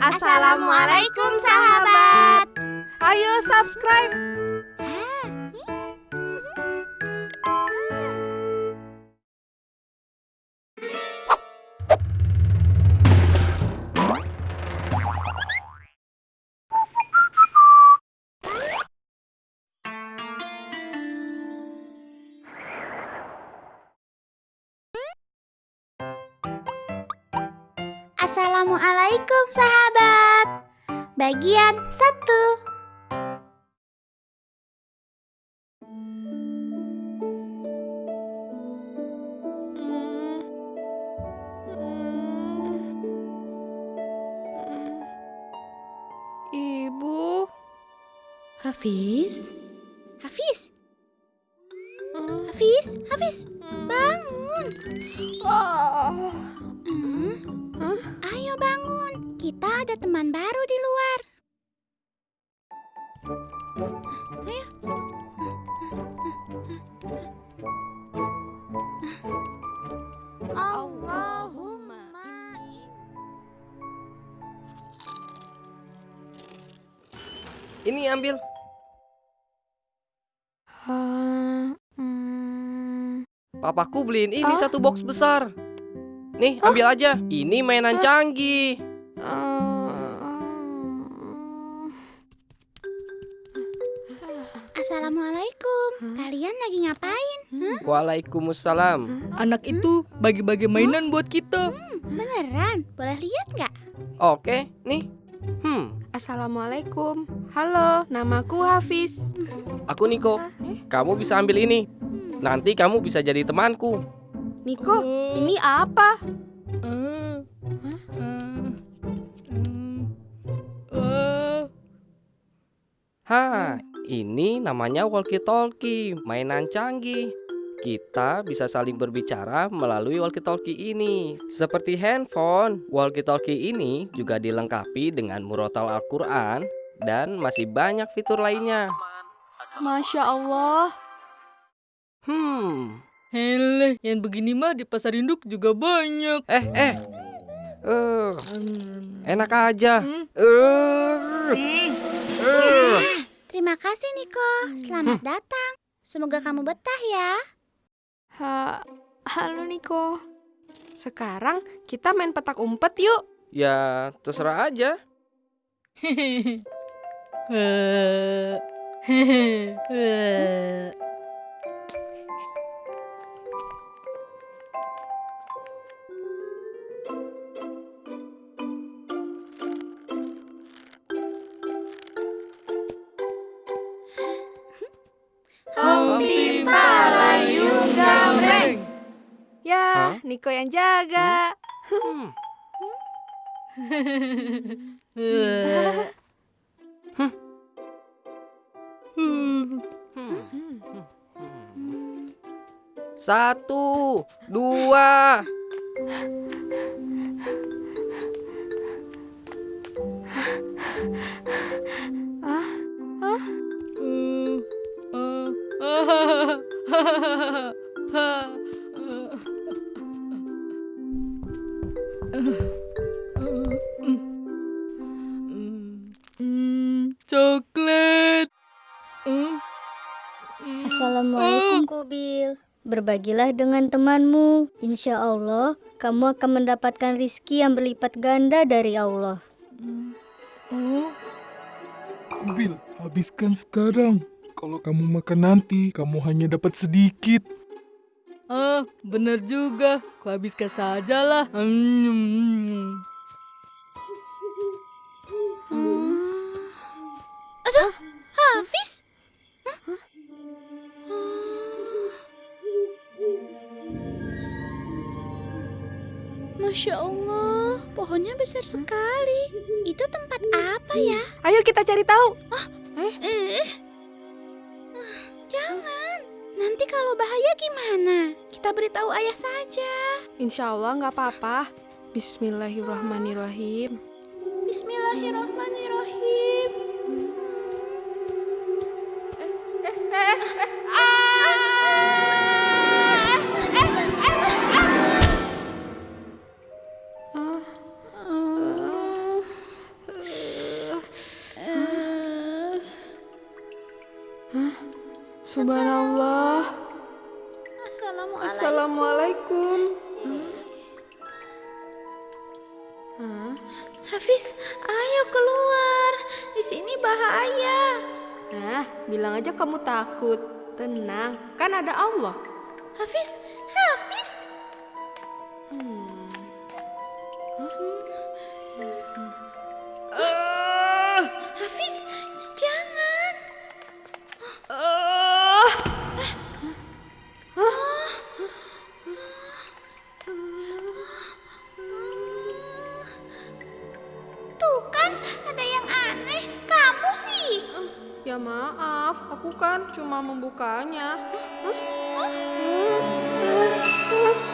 Assalamualaikum sahabat. Ayo subscribe. Assalamualaikum sahabat. Bagian satu. Ibu. Hafiz? Hafiz. Hafiz, Hafiz, bangun. Oh. Ayo bangun. Kita ada teman baru di luar. Ayo. Allahumma. Ini ambil. Ah, hmm. Papaku beliin ini Oh. satu box besar. Nih, ambil aja. Ini mainan canggih. Ah. Assalamualaikum. Kalian lagi ngapain? Waalaikumsalam. Anak itu bagi-bagi mainan buat kita. Beneran? Boleh lihat nggak? Oke, nih. Hmm, Assalamualaikum. Halo, namaku Hafiz. aku Niko. Kamu bisa ambil ini. Nanti kamu bisa jadi temanku. Niko, ini apa? Ah. Ah. Hmm. Ah. Ha, ini namanya walkie-talkie, mainan canggih. Kita bisa saling berbicara melalui walkie-talkie ini. Seperti handphone, walkie-talkie ini juga dilengkapi dengan murotal Al-Quran dan masih banyak fitur lainnya. Masya Allah. Hmm, Hele, yang begini mah di pasar induk juga banyak. eh, eh. Eh, Hmm. enak aja. Hmm. Eh, eh. Terima kasih Niko. Selamat datang. Semoga kamu betah ya. Ha, halo Niko. Sekarang kita main petak umpet yuk. Ya, terserah aja. Hehehe. Hah? Niko yang jaga. Hmm. Hmm. Satu, dua. Ah. Ah. Berbagilah dengan temanmu. Insya Allah, kamu akan mendapatkan rizki yang berlipat ganda dari Allah. Oh. Kubil, habiskan sekarang. Kalau kamu makan nanti, kamu hanya dapat sedikit. Ah, benar juga. Ku habiskan sajalah. Hmm. Aduh, Masya Allah, pohonnya besar sekali. Itu tempat apa ya? Ayo kita cari tahu. Eh, jangan. Nanti kalau bahaya gimana? Kita beritahu ayah saja. Insya Allah nggak apa-apa. Bismillahirrahmanirrahim. Bismillahirrahmanirrahim. Subhanallah. Assalamualaikum. Assalamualaikum. Hah? Hafiz, ayo keluar. Di sini bahaya. Nah, bilang aja kamu takut. Tenang, kan ada Allah. Hafiz. Hafiz, Ya maaf, aku kan cuma membukanya. Hah? Hah? Hah? Hah?